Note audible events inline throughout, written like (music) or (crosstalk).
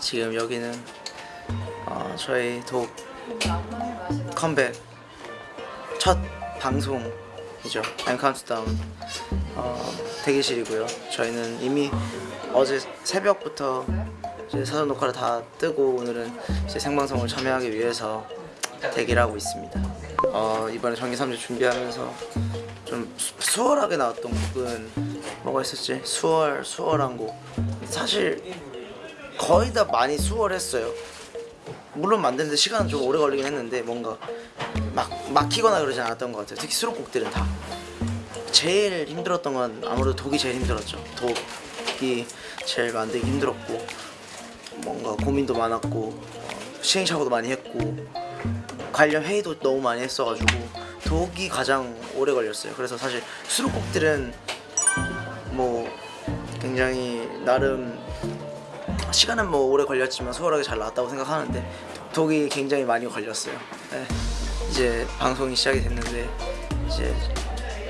지금 여기는 어, 저희 독 컴백 첫 방송이죠. M Countdown 어, 대기실이고요. 저희는 이미 어제 새벽부터 이제 사전 녹화를 다 뜨고 오늘은 이제 생방송을 참여하기 위해서 대기를 하고 있습니다. 어, 이번에 정규 3집 준비하면서 좀 수- 수월하게 나왔던 곡은 뭐가 있었지? 수월 수월한 곡. 사실 거의 다 많이 수월했어요. 물론 만드는데 시간은 좀 오래 걸리긴 했는데 뭔가 막 막히거나 그러지 않았던 것 같아요. 특히 수록곡들은 다. 제일 힘들었던 건 아무래도 독이 제일 힘들었죠. 독이 제일 만들기 힘들었고 뭔가 고민도 많았고 어, 시행착오도 많이 했고 관련 회의도 너무 많이 했어가지고 독이 가장 오래 걸렸어요. 그래서 사실 수록곡들은 뭐 굉장히 나름 시간은 뭐 오래 걸렸지만 수월하게 잘 나왔다고 생각하는데 독이 굉장히 많이 걸렸어요. 네. 이제 방송이 시작이 됐는데 이제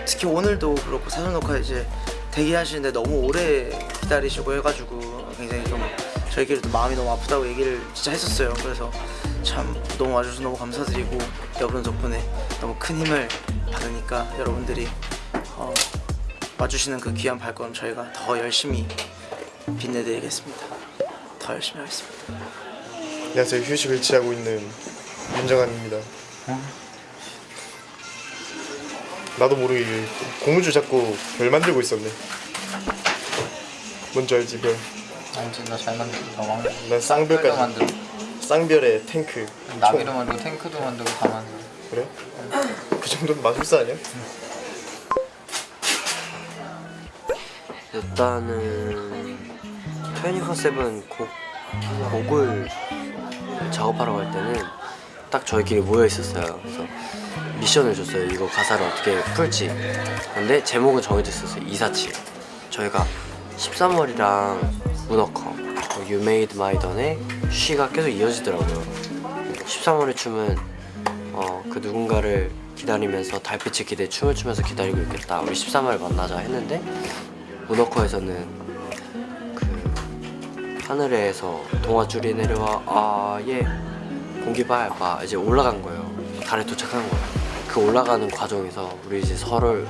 특히 오늘도 그렇고 사전 녹화 이제 대기하시는데 너무 오래 기다리시고 해가지고 저희끼리도 마음이 너무 아프다고 얘기를 진짜 했었어요. 그래서 참 너무 와주셔서 너무 감사드리고 여러분 덕분에 너무 큰 힘을 받으니까 여러분들이 어, 와주시는 그 귀한 발걸음 저희가 더 열심히 빛내드리겠습니다. 더 열심히 하겠습니다. 안녕하세요 휴식을 취하고 있는 윤정환입니다 나도 모르게 고무줄 잡고 별 만들고 있었네 뭔지 알지 별? 완전 너잘 만들다 왕 난 쌍별까지 만들고 쌍별의 탱크 나비도 총. 만들고 탱크도 만들고 다 만들고 그래? 그 정도는 마술사 아니야? 일단은 24/7 곡, 곡을 작업하러 갈 때는 딱 저희끼리 모여 있었어요. 그래서 미션을 줬어요. 이거 가사를 어떻게 풀지. 근데 제목은 정해져 있었어요. 247. 저희가 13월이랑 문어커, You Made My Dawn의 쉬가 계속 이어지더라고요. 13월의 춤은 어, 그 누군가를 기다리면서 달빛을 기대 춤을 추면서 기다리고 있겠다. 우리 13월 만나자 했는데 문어커에서는 그 하늘에서 동아줄이 내려와 아예 공기 밟아 이제 올라간 거예요. 달에 도착한 거예요. 그 올라가는 과정에서 우리 이제 서로를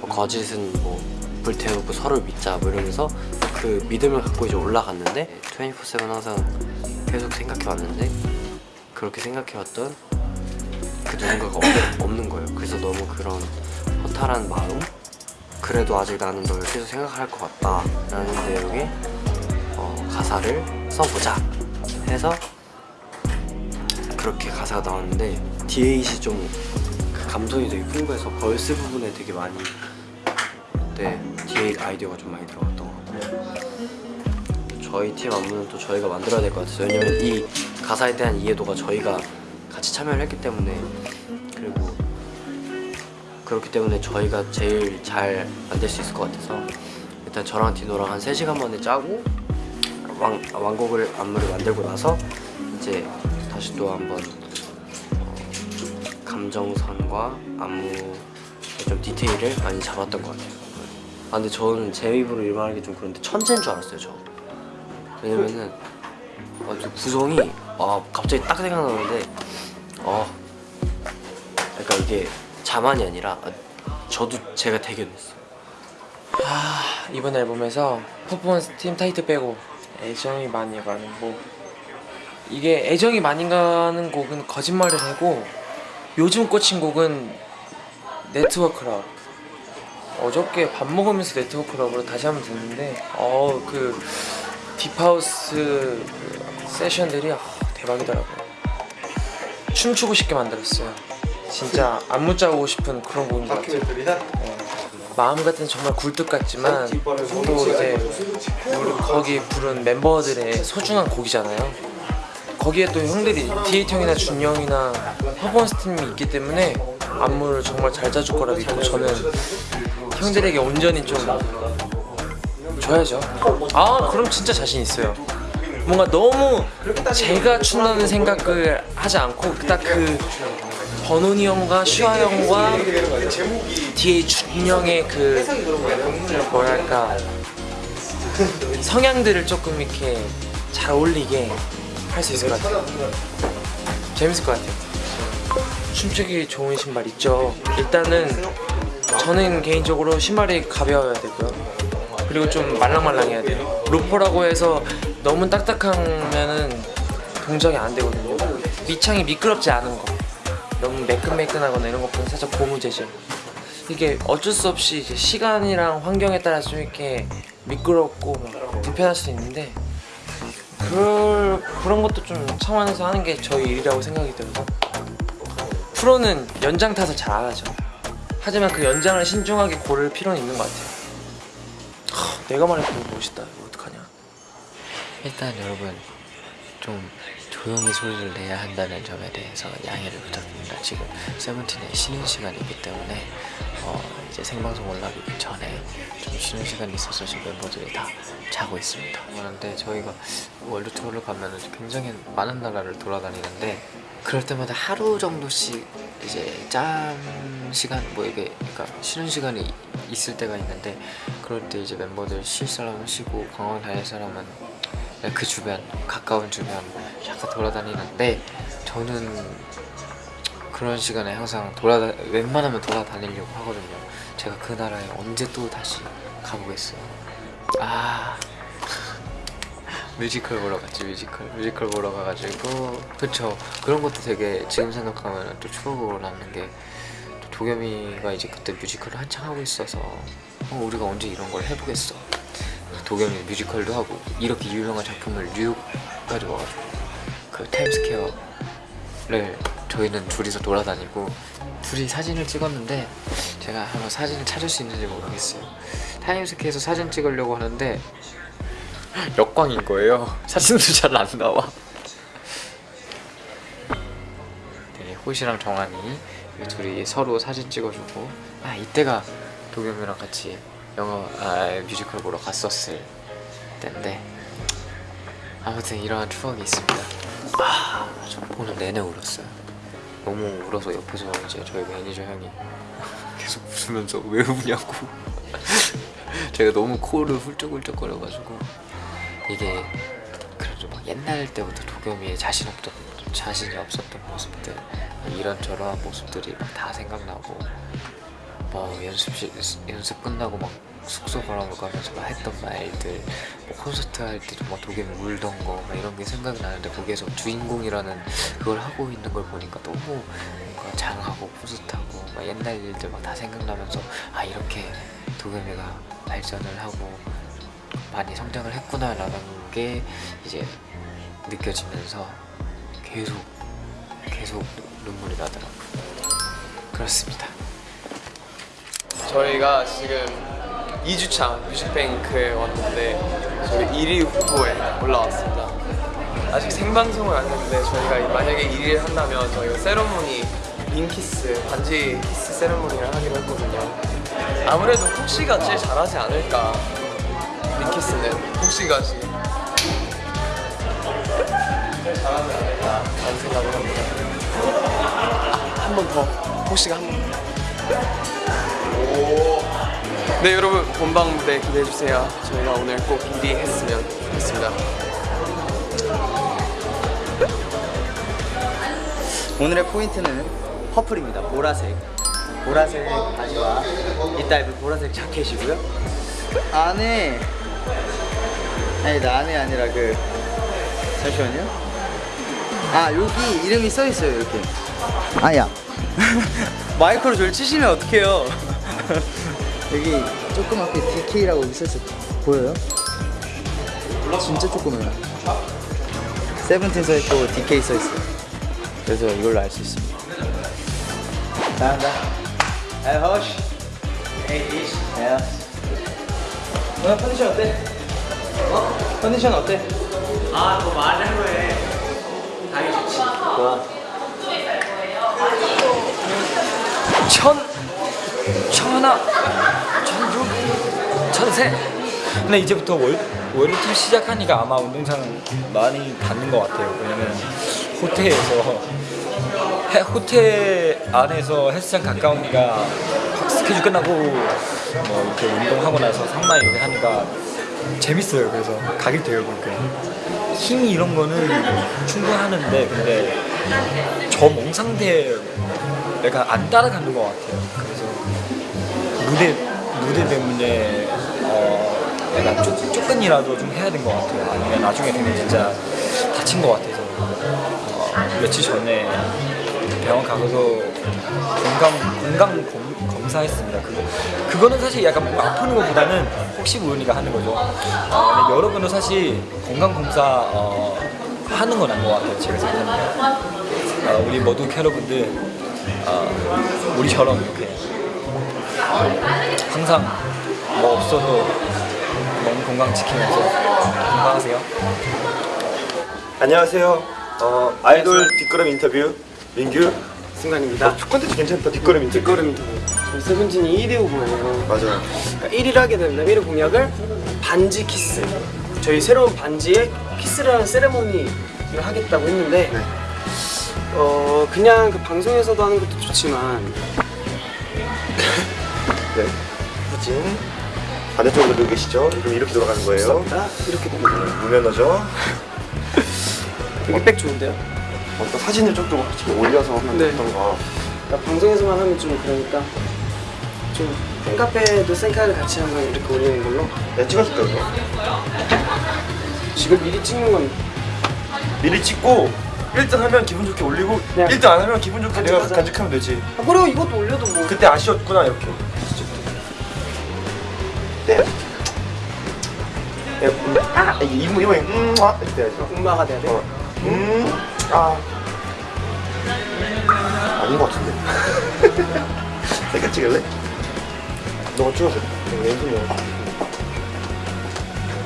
뭐 거짓은 뭐 불 태우고 서로를 믿자 뭐 이러면서 그 믿음을 갖고 이제 올라갔는데 24/7 항상 계속 생각해왔는데 그렇게 생각해왔던 그 누군가가 없, 없는 거예요. 그래서 너무 그런 허탈한 마음 그래도 아직 나는 널 계속 생각할 것 같다 라는 내용의 어, 가사를 써보자 해서 그렇게 가사가 나왔는데 디에잇이 좀그 감성이 되게 풍부해서 verse 부분에 되게 많이 네 디에잇 아이디어가 좀 많이 들어갔던 것 같고 저희 팀 안무는 또 저희가 만들어야 될 것 같아서 왜냐면 이 가사에 대한 이해도가 저희가 같이 참여를 했기 때문에 그리고 그렇기 때문에 저희가 제일 잘 만들 수 있을 것 같아서 일단 저랑 디노랑 한 3시간 만에 짜고 완, 완곡을 안무를 만들고 나서 이제 다시 또 한번 어, 감정선과 안무의 좀 디테일을 많이 잡았던 것 같아요 아 근데 저는 제 입으로 이 말하기 좀 그런데 천재인 줄 알았어요 저. 왜냐면은 아, 저 구성이 아 갑자기 딱 생각나는데 어 그러니까 이게 자만이 아니라 아, 저도 제가 됐어요. 아, 이번 앨범에서 퍼포먼스 팀 타이틀 빼고 애정이 많이 가는 곡. 이게 애정이 많이 가는 곡은 거짓말을 하고 요즘 꽂힌 곡은 네트워크럽 어저께 밥 먹으면서 네트워크럽으로 다시 한번 듣는데 어 그 딥하우스 그 세션들이 아, 대박이더라고요. 춤추고 싶게 만들었어요. 진짜 안무 짜고 싶은 그런 곡인 것 같아요. 네. 마음 같은 정말 굴뚝 같지만 또 이제 우리 거기 부른 멤버들의 소중한 곡이잖아요. 거기에 또 형들이 디에이트 형이나 준영이나 퍼포먼스 팀이 있기 때문에 안무를 정말 잘 짜줄 거라 믿고 저는 형들에게 온전히 좀 줘야죠. 아 그럼 진짜 자신 있어요. 뭔가 너무 제가 춘다는 생각을 하지 않고 딱 그 버논이 형과 슈아 형과 뒤에 준영의 그 뭐랄까 성향들을 조금 이렇게 잘 어울리게 할 수 있을 것 같아요. 재밌을 것 같아요. 춤추기 좋은 신발 있죠. 일단은 저는 개인적으로 신발이 가벼워야 되고요. 그리고 좀 말랑말랑해야 돼요. 로퍼라고 해서 너무 딱딱하면은 동작이 안 되거든요. 밑창이 미끄럽지 않은 거. 너무 매끈매끈하거나 이런 것보다 살짝 고무 재질. 이게 어쩔 수 없이 이제 시간이랑 환경에 따라서 좀 이렇게 미끄럽고 막 불편할 수 있는데 그럴 그런 것도 좀 참아내서 하는 게 저희 일이라고 생각이 들어서 프로는 연장 타서 잘안 하죠. 하지만 그 연장을 신중하게 고를 필요는 있는 것 같아요. 하, 내가 말해도 멋있다. 이거 어떡하냐? 일단 여러분 좀 조용히 소리를 내야 한다는 점에 대해서 양해를 부탁드립니다. 지금 세븐틴의 쉬는 시간이기 때문에 어, 이제 생방송 올라가기 전에 좀 쉬는 시간이 있어서 지금 멤버들이 다 자고 있습니다. 그런데 저희가 월드 투어를 가면 굉장히 많은 나라를 돌아다니는데 그럴 때마다 하루 정도씩 이제 짬 시간 뭐 이게 그러니까 쉬는 시간이 있을 때가 있는데 그럴 때 이제 멤버들 쉴 사람은 쉬고 관광 다닐 사람은 그 주변 가까운 주변 잠깐 돌아다니는데 저는 그런 시간에 항상 돌아다 웬만하면 돌아다니려고 하거든요. 제가 그 나라에 언제 또 다시 가보겠어요. 아 뮤지컬 보러 갔지 뮤지컬. 뮤지컬 보러 가가지고 그쵸. 그런 것도 되게 지금 생각하면 또 추억으로 남는 게또 도겸이가 이제 그때 뮤지컬을 한창 하고 있어서 어, 우리가 언제 이런 걸 해보겠어. 도겸이 뮤지컬도 하고 이렇게 유명한 작품을 뉴욕까지 와가지고 그 타임스퀘어를 저희는 둘이서 돌아다니고 둘이 사진을 찍었는데 제가 한번 사진을 찾을 수 있는지 모르겠어요. 타임스퀘어에서 사진 찍으려고 하는데 역광인 거예요. 사진도 잘 안 나와. 네, 호시랑 정한이 이 둘이 서로 사진 찍어주고 아 이때가 도겸이랑 같이 영화 아 뮤지컬 보러 갔었을 때인데 아무튼 이러한 추억이 있습니다. 아 저 보는 내내 울었어요. 너무 울어서 옆에서 이제 저희 매니저 형이 (laughs) 계속 웃으면서 왜 우냐고. (laughs) 제가 너무 코를 훌쩍훌쩍 거려가지고 이게 그래도 막 옛날 때부터 도겸이의 자신 없던 자신이 없었던 모습들 이런 저런 모습들이 막 다 생각나고 뭐 연습실 연습 끝나고 막 숙소 걸어가면서 막 했던 말들 뭐 콘서트 할 때도 막 도겸이 울던 거막 이런 게 생각이 나는데 거기에서 주인공이라는 그걸 하고 있는 걸 보니까 너무 뭔가 장하고 푸듯하고 막 옛날 일들 막 다 생각나면서 아 이렇게 도겸이가 발전을 하고 많이 성장을 했구나 라는 게 이제 느껴지면서 계속 계속 눈물이 나더라고요. 그렇습니다. 저희가 지금 2주차 뮤직뱅크에 왔는데 저희 1위 후보에 올라왔습니다. 아직 생방송을 안 했는데 저희가 만약에 1위를 한다면 저희가 세러모니 ring kiss 반지 키스 세러모니를 하기로 했거든요. 아무래도 혹시가 제일 잘하지 않을까 링 키스는 혹시가 제일 잘하지 않을까 라는 생각을 합니다. 한번 더 혹시가 한 번. 네 여러분 본방 무대 기대해 주세요. 저희가 오늘 꼭 1위 했으면 좋겠습니다. 오늘의 포인트는 퍼플입니다. 보라색. 보라색 바지와 이따 입을 보라색 자켓이고요. 안에 아니 나 안에 아니라 그 잠시만요. 아 여기 이름이 써 있어요 이렇게. 아야. (laughs) 마이크로 저를 치시면 어떡해요. (laughs) 여기 조그맣게 DK라고 있었어 보여요? 진짜 조그매요. 세븐틴 써 있고 DK 써 있어요. 그래서 이걸로 알 수 있습니다. 나간다. 에이 허쉬. 에이 이시. 야. 오늘 컨디션 어때? 어? 컨디션 어때? 아, 너 말한 거에 당이 좋지. 좋아. 천 천하 천육 천세 근데 이제부터 월, 월요일 시작하니까 아마 운동장은 많이 닫는 것 같아요. 왜냐면 호텔에서 해- 호텔 안에서 헬스장 가까우니까 스케줄 끝나고 뭐 이렇게 운동하고 나서 상마 이렇게 하니까 재밌어요. 그래서 가게 돼요, 그러니까. 힘이 이런 거는 충분하는데 근데 저몸 상태 약간 안 따라가는 것 같아요. 그래서 무대 무대 때문에 어 약간 쫓, 쫓근이라도 좀 해야 된 것 같아요. 아니면 나중에 되면 진짜 다친 것 같아서 어, 며칠 전에 병원 가서 건강 건강 검, 검사했습니다. 그거 그거는 사실 약간 뭐 아프는 것보다는 혹시 모르니까 하는 거죠. 어, 여러분도 사실 건강 검사 어, 하는 건 아닌 것 같아요. 제가 생각하면 어, 우리 모두 여러분들 어, 우리처럼 이렇게 항상 뭐 없어도 몸 건강 지키면서 건강하세요. 안녕하세요. 어, 아이돌 뒷걸음 인터뷰 민규. 승관입니다. 어, 콘텐츠 괜찮다. 뒷걸음 인터뷰. 뒷걸음 인터뷰. 저희 세븐틴이 1위 후보예요. 맞아요. 그러니까 1위를 하게 되면 1위 공약을 반지 키스. 저희 새로운 반지에 키스라는 세레모니를 하겠다고 했는데 네. 어 그냥 그 방송에서도 하는 것도 좋지만 (laughs) 네. 후진. 반대쪽으로 누워 계시죠? 그럼 이렇게 돌아가는 거예요. 감사합니다. 이렇게 됩니다. 무면허죠. 여기 백 좋은데요? 어떤 사진을 조금 올려서 하면 네. 어떤가. 그러니까 방송에서만 하면 좀 그러니까 좀 팬카페도 셀카를 같이 한번 이렇게 올리는 걸로 네, 찍어줄게요. 그럼. 지금 미리 찍는 건 미리 찍고 1등 하면 기분 좋게 올리고 네. 1등 안 하면 기분 좋게 내가 간직하자. 간직하면 되지. 아, 그리고 이것도 올려도 뭐 그때 아쉬웠구나 이렇게. 네. 네, 음, 아, 이게 이모 이모 음, 아, 이렇게 해야죠. 엄마가 돼야 돼? 어, 음, 아, 아닌 것 같은데. (laughs) 색깔 찍을래? 너가 찍어서. 왼손으로.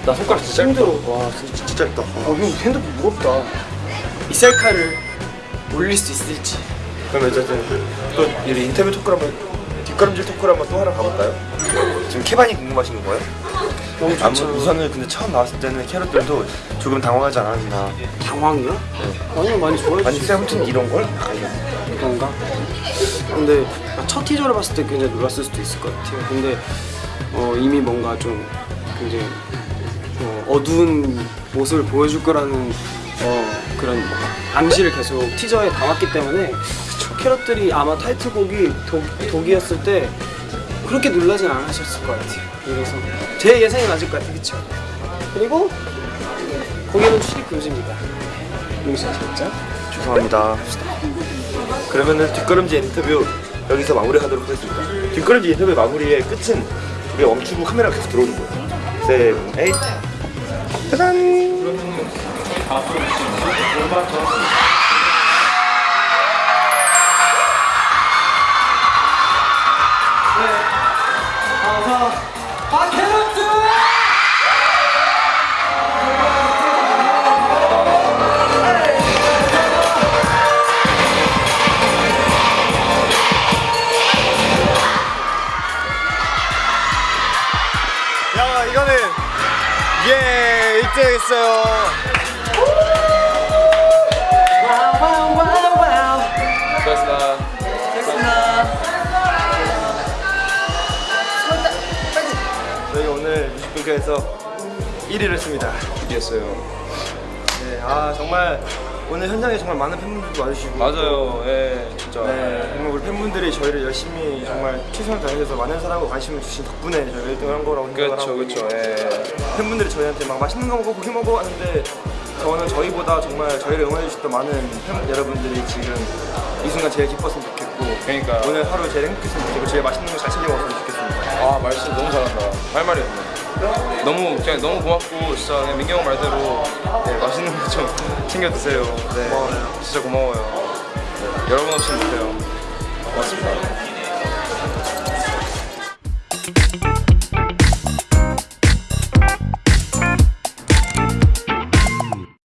나 손가락 진짜 힘들어. 와, 진짜, 진짜 짧다. 어, 형 핸드폰 무겁다. 이 셀카를 올릴 수 있을지. 그럼 어쨌든 또이 인터뷰 토크를 한번 뒷걸음질 토크를 한번 또 하러 가볼까요? 지금 케반이 궁금하신 거예요? 너무 아무 좋죠. 우선은 근데 처음 나왔을 때는 캐럿들도 조금 당황하지 않았나 당황이요? 아니요 많이 좋아해 아니. 세븐틴 이런 걸? 그런가? 근데 첫 티저를 봤을 때 굉장히 놀랐을 수도 있을 것 같아요. 근데 어, 이미 뭔가 좀 굉장히 어, 어두운 모습을 보여줄 거라는 어, 그런 암시를 계속 티저에 담았기 때문에 캐럿들이 아마 타이틀곡이 독, 독이었을 때 그렇게 놀라진 않으셨을 것 같아요. 그래서 제 예상이 맞을 것 같아요. 그쵸? 그리고 거기는 출입 금지입니다. 아시겠죠? 죄송합니다 그러면은 뒷걸음질 인터뷰 여기서 마무리하도록 하겠습니다 뒷걸음질 인터뷰 마무리의 끝은 우리 멈추고 카메라가 계속 들어오는 거예요 seven eight 짜잔 예 1등 했어요 수고하셨습니다. 저희 오늘 뮤직뱅크에서 1위를 했습니다 이겼어요. 네, 아 정말 오늘 현장에 정말 많은 팬분들도 와주시고 맞아요. 예, 진짜. 네, 정말 우리 팬분들이 저희를 열심히 정말 최선을 다해서 많은 사랑과 관심을 주신 덕분에 저희가 1등을 한 거라고 생각을 그렇죠, 하고 그렇죠. 예. 팬분들이 저희한테 막 맛있는 거 먹어 고기 먹어 하는데 저는 저희보다 정말 저희를 응원해 주셨던 많은 팬 여러분들이 지금 이 순간 제일 기뻤으면 좋겠고 그러니까. 오늘 하루 제일 행복했으면 좋겠고 제일 맛있는 거 잘 챙겨 먹었으면 좋겠습니다 아 말씀 너무 잘한다. 할 말이 없네. 너무 그냥 너무 고맙고 진짜 민경 형 말대로 네, 맛있는 거 좀 (laughs) 챙겨 드세요. 네, 진짜 고마워요. 네, 여러분 없이는 못해요. 고맙습니다.